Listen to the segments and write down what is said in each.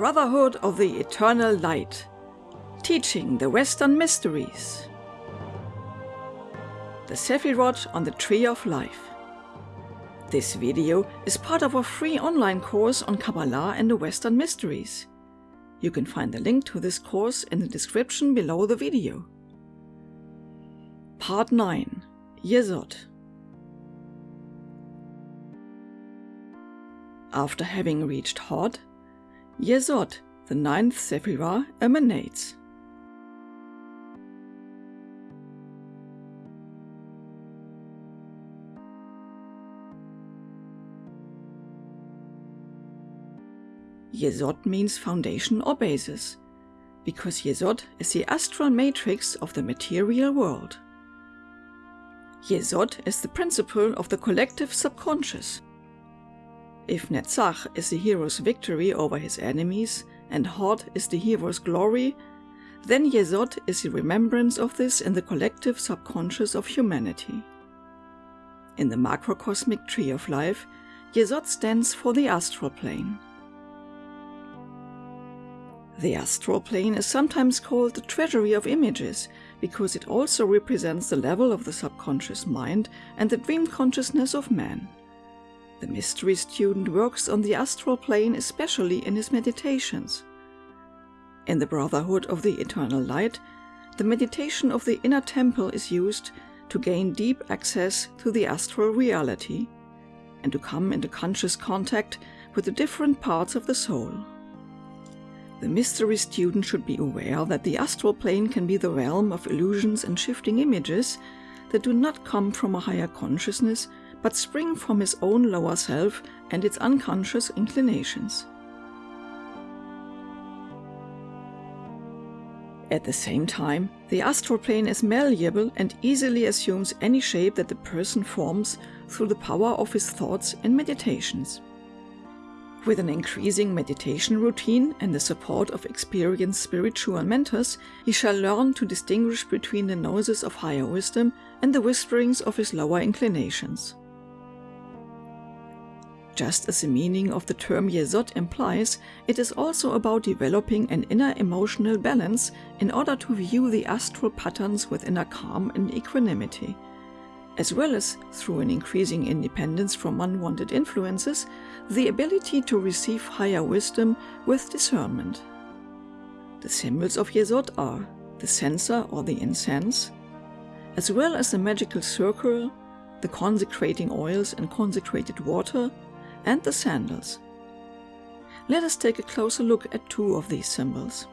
Brotherhood of the Eternal Light, teaching the Western mysteries. The Sephiroth on the Tree of Life. This video is part of a free online course on Kabbalah and the Western mysteries. You can find the link to this course in the description below the video. Part 9 Yesod After having reached Hod, Yesod, the ninth Sephirah, emanates. Yesod means foundation or basis, because Yesod is the astral matrix of the material world. Yesod is the principle of the collective subconscious. If Netzach is the hero's victory over his enemies and Hod is the hero's glory, then Yesod is the remembrance of this in the collective subconscious of humanity. In the macrocosmic tree of life, Yesod stands for the astral plane. The astral plane is sometimes called the treasury of images because it also represents the level of the subconscious mind and the dream consciousness of man. The mystery student works on the astral plane especially in his meditations. In the Brotherhood of the Eternal Light, the meditation of the inner temple is used to gain deep access to the astral reality and to come into conscious contact with the different parts of the soul. The mystery student should be aware that the astral plane can be the realm of illusions and shifting images that do not come from a higher consciousness but spring from his own lower self and its unconscious inclinations. At the same time, the astral plane is malleable and easily assumes any shape that the person forms through the power of his thoughts and meditations. With an increasing meditation routine and the support of experienced spiritual mentors, he shall learn to distinguish between the noises of higher wisdom and the whisperings of his lower inclinations. Just as the meaning of the term Yesod implies, it is also about developing an inner emotional balance in order to view the astral patterns with inner calm and equanimity as well as through an increasing independence from unwanted influences, the ability to receive higher wisdom with discernment. The symbols of Yesod are the censer or the incense, as well as the magical circle, the consecrating oils and consecrated water, and the sandals. Let us take a closer look at two of these symbols.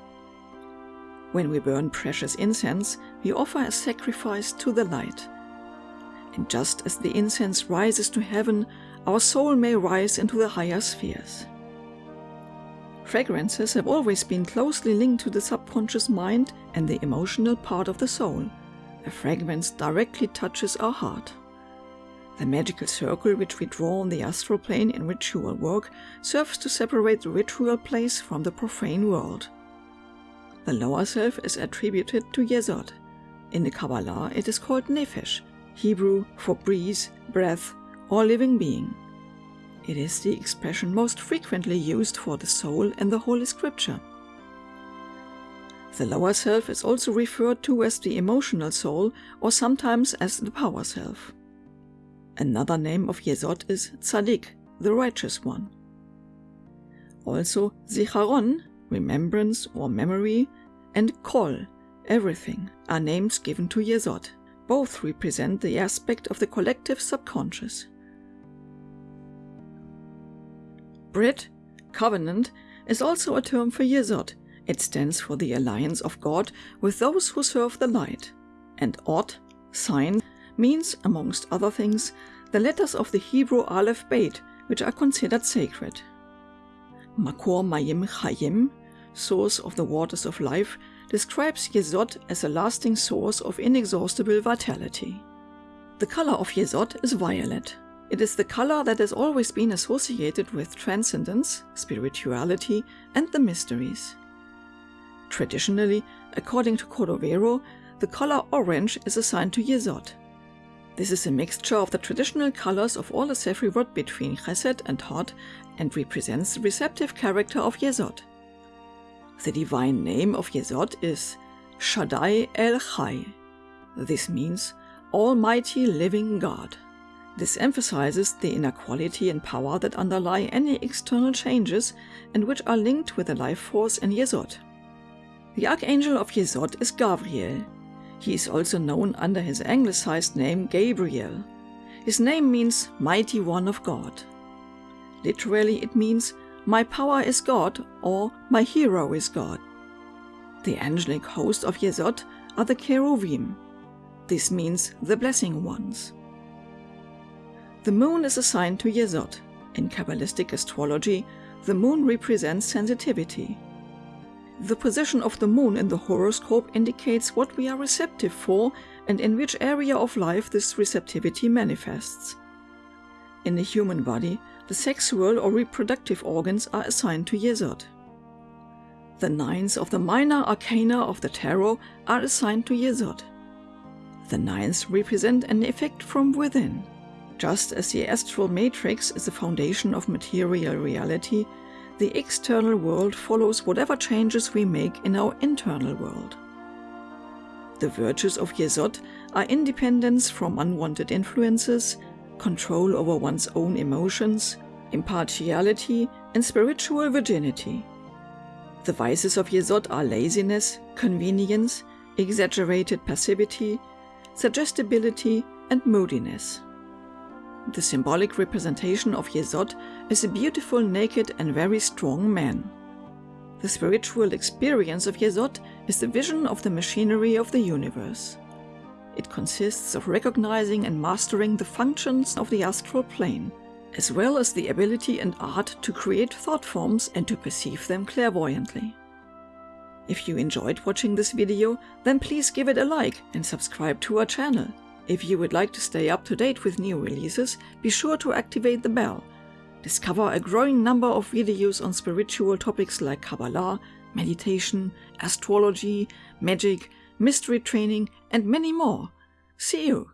When we burn precious incense, we offer a sacrifice to the light. And just as the incense rises to heaven, our soul may rise into the higher spheres. Fragrances have always been closely linked to the subconscious mind and the emotional part of the soul. A fragrance directly touches our heart. The magical circle which we draw on the astral plane in which ritual work serves to separate the ritual place from the profane world. The lower self is attributed to Yesod. In the Kabbalah it is called Nefesh, Hebrew for breeze, breath, or living being. It is the expression most frequently used for the soul in the Holy Scripture. The lower self is also referred to as the emotional soul or sometimes as the power self. Another name of Yesod is Tzaddik, the righteous one. Also Zicharon, remembrance or memory, and Kol, everything, are names given to Yesod. Both represent the aspect of the collective subconscious. Brit, covenant, is also a term for Yesod. It stands for the alliance of God with those who serve the light. And Ot, sign, means, amongst other things, the letters of the Hebrew Aleph Beit, which are considered sacred. Makor Mayim Chayim, source of the waters of life, describes Yesod as a lasting source of inexhaustible vitality. The color of Yesod is violet. It is the color that has always been associated with transcendence, spirituality, and the mysteries. Traditionally, according to Cordovero, the color orange is assigned to Yesod. This is a mixture of the traditional colors of all the Sephiroth between Chesed and Hod and represents the receptive character of Yesod. The divine name of Yesod is Shaddai El Chai. This means Almighty Living God. This emphasizes the inner quality and power that underlie any external changes and which are linked with the life force in Yesod. The archangel of Yesod is Gavriel. He is also known under his anglicized name Gabriel. His name means Mighty One of God. Literally, it means My power is God or My hero is God. The angelic host of Yesod are the Cheruvim. This means the blessing ones. The moon is assigned to Yesod. In Kabbalistic astrology, the moon represents sensitivity. The position of the moon in the horoscope indicates what we are receptive for and in which area of life this receptivity manifests. In the human body, the sexual or reproductive organs are assigned to Yesod. The nines of the minor arcana of the tarot are assigned to Yesod. The nines represent an effect from within. Just as the astral matrix is the foundation of material reality, the external world follows whatever changes we make in our internal world. The virtues of Yesod are independence from unwanted influences, control over one's own emotions, impartiality, and spiritual virginity. The vices of Yesod are laziness, convenience, exaggerated passivity, suggestibility, and moodiness. The symbolic representation of Yesod is a beautiful, naked, and very strong man. The spiritual experience of Yesod is the vision of the machinery of the universe. It consists of recognizing and mastering the functions of the astral plane, as well as the ability and art to create thought forms and to perceive them clairvoyantly. If you enjoyed watching this video, then please give it a like and subscribe to our channel. If you would like to stay up to date with new releases, be sure to activate the bell. Discover a growing number of videos on spiritual topics like Kabbalah, meditation, astrology, magic, mystery training, and many more. See you!